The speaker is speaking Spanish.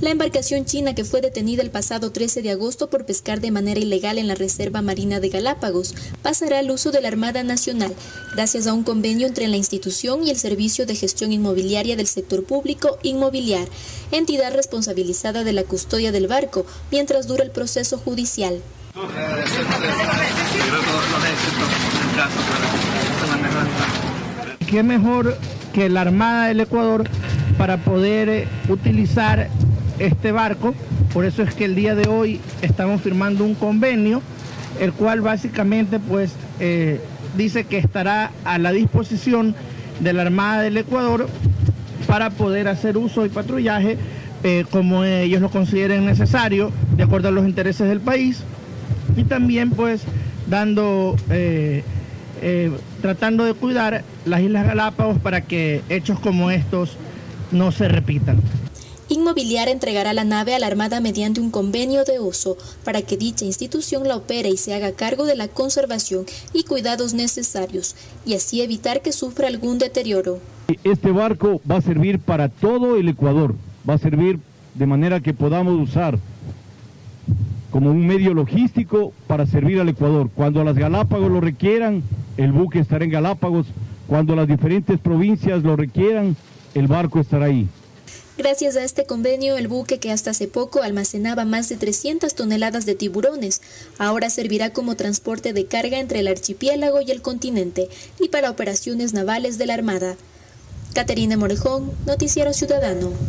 La embarcación china que fue detenida el pasado 13 de agosto por pescar de manera ilegal en la Reserva Marina de Galápagos pasará al uso de la Armada Nacional gracias a un convenio entre la institución y el Servicio de Gestión Inmobiliaria del Sector Público Inmobiliar, entidad responsabilizada de la custodia del barco mientras dura el proceso judicial. ¿Qué mejor que la Armada del Ecuador para poder utilizar este barco? Por eso es que el día de hoy estamos firmando un convenio, el cual básicamente pues eh, dice que estará a la disposición de la Armada del Ecuador para poder hacer uso y patrullaje eh, como ellos lo consideren necesario, de acuerdo a los intereses del país, y también pues dando, eh, tratando de cuidar las Islas Galápagos para que hechos como estos no se repitan. Inmobiliar entregará la nave a la Armada mediante un convenio de uso para que dicha institución la opere y se haga cargo de la conservación y cuidados necesarios y así evitar que sufra algún deterioro. Este barco va a servir para todo el Ecuador, va a servir de manera que podamos usar como un medio logístico para servir al Ecuador. Cuando las Galápagos lo requieran, el buque estará en Galápagos. Cuando las diferentes provincias lo requieran, el barco estará ahí. Gracias a este convenio, el buque que hasta hace poco almacenaba más de 300 toneladas de tiburones, ahora servirá como transporte de carga entre el archipiélago y el continente y para operaciones navales de la Armada. Caterina Morejón, Noticiero Ciudadano.